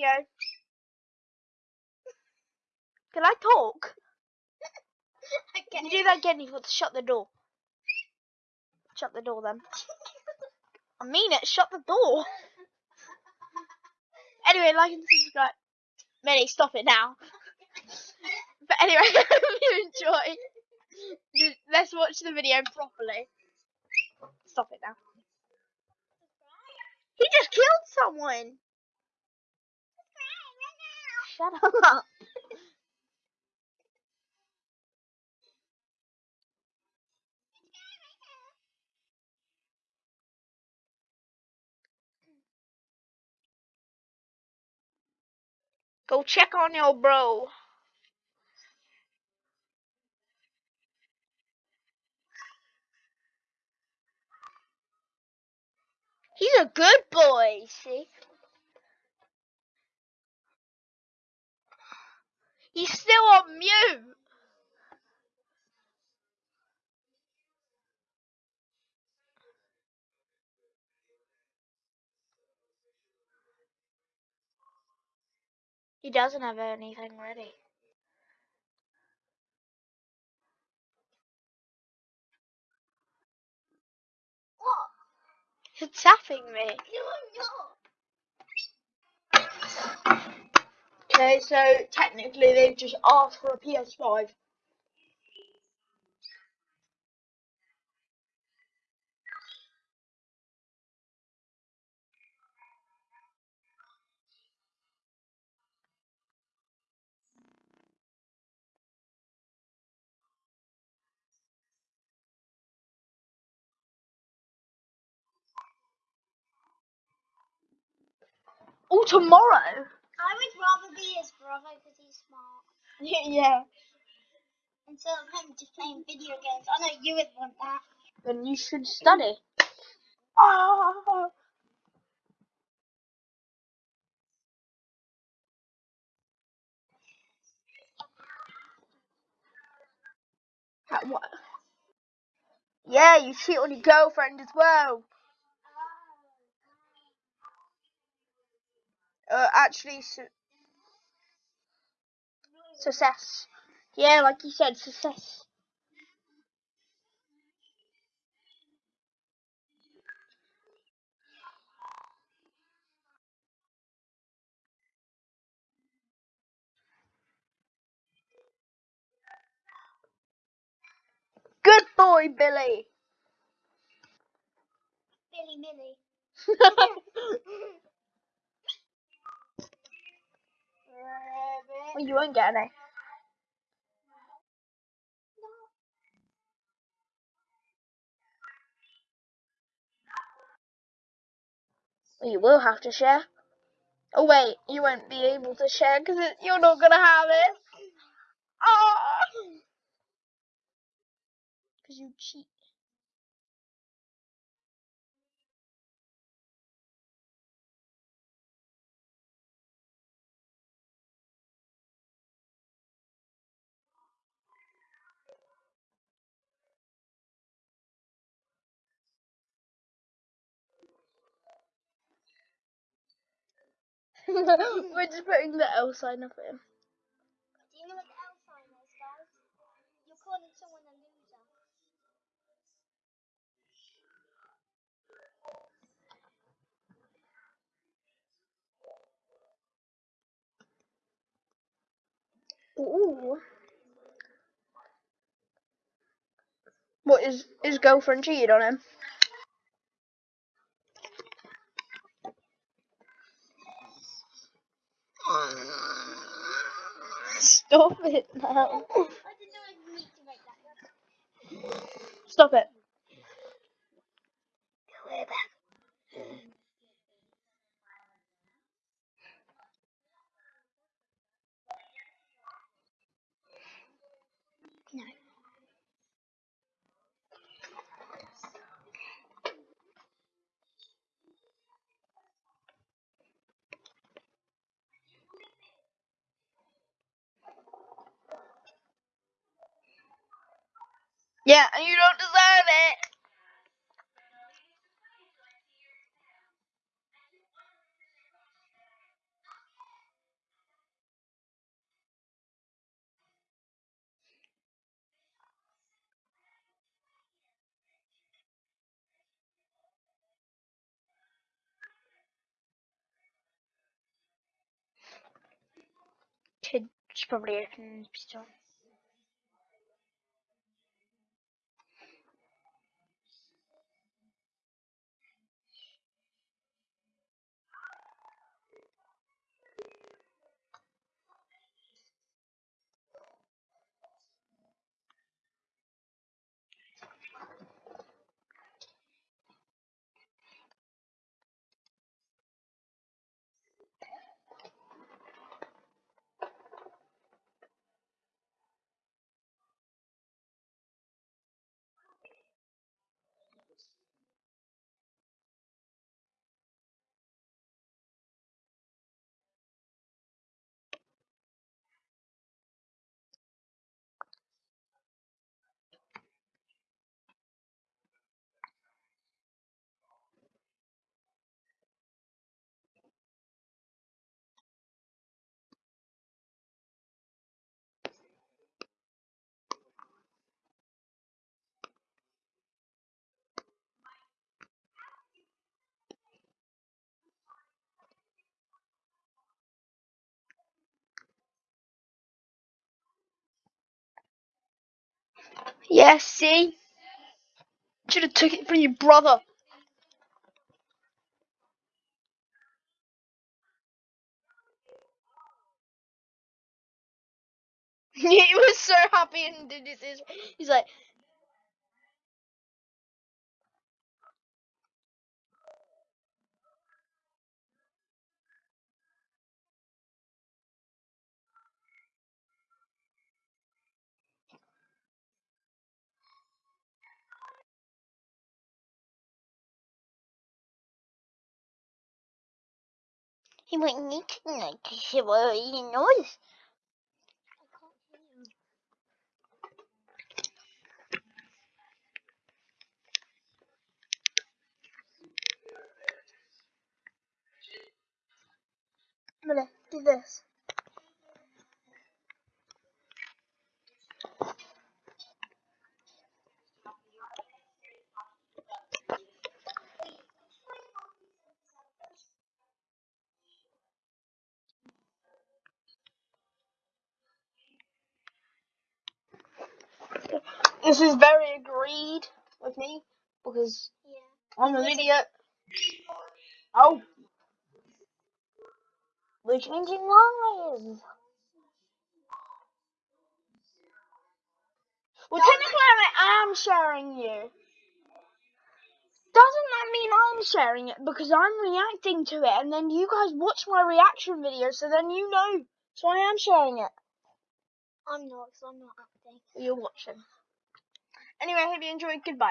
video. Can I talk? Can you do that again? You've got to shut the door. Shut the door then. I mean it, shut the door. Anyway, like and subscribe. Minnie, stop it now. But anyway, if you enjoy, let's watch the video properly. Stop it now. He just killed someone. Shut up. Go check on your bro. He's a good boy, see? He's still on mute. He doesn't have anything ready. What? He's tapping me. I'm not. So technically they've just asked for a PS5. Oh, tomorrow? I would rather be his brother because he's smart. yeah. Instead of him just playing video games. I know you would want that. Then you should study. Ah. What? Yeah, you cheat on your girlfriend as well. Uh, actually, su- success. Yeah, like you said, success. Good boy, Billy. Billy Millie. you won't get any. Well, you will have to share. Oh wait, you won't be able to share because you're not gonna have it. Ah! Because you cheat. We're just putting the L sign up him. Do you know what the L sign is, guys? You're calling someone a loser. Ooh. What is his girlfriend cheated on him? Stop it now. I didn't Yeah, and you don't deserve it. Kid, should probably open the pistol. Yeah, see? Should have took it from your brother. he was so happy and did his. He's like, he was he knows. I can't hear you. I'm gonna do this. This is very agreed with me because Yeah. I'm an idiot. Oh, we're changing lives. Well, technically, I am sharing you. Doesn't that mean I'm sharing it because I'm reacting to it, and then you guys watch my reaction video, so then you know. So I am sharing it. I'm not, because I'm not acting. You're watching. Anyway, I hope you enjoyed. Goodbye.